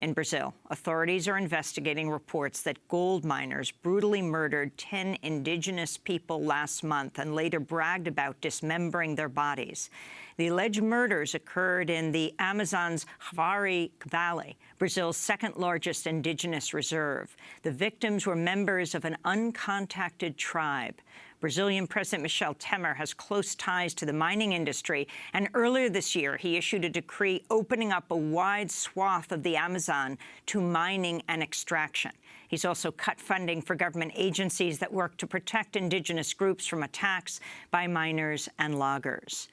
In Brazil, authorities are investigating reports that gold miners brutally murdered 10 indigenous people last month and later bragged about dismembering their bodies. The alleged murders occurred in the Amazon's Javari Valley, Brazil's second-largest indigenous reserve. The victims were members of an uncontacted tribe. Brazilian President Michel Temer has close ties to the mining industry, and earlier this year he issued a decree opening up a wide swath of the Amazon to mining and extraction. He's also cut funding for government agencies that work to protect indigenous groups from attacks by miners and loggers.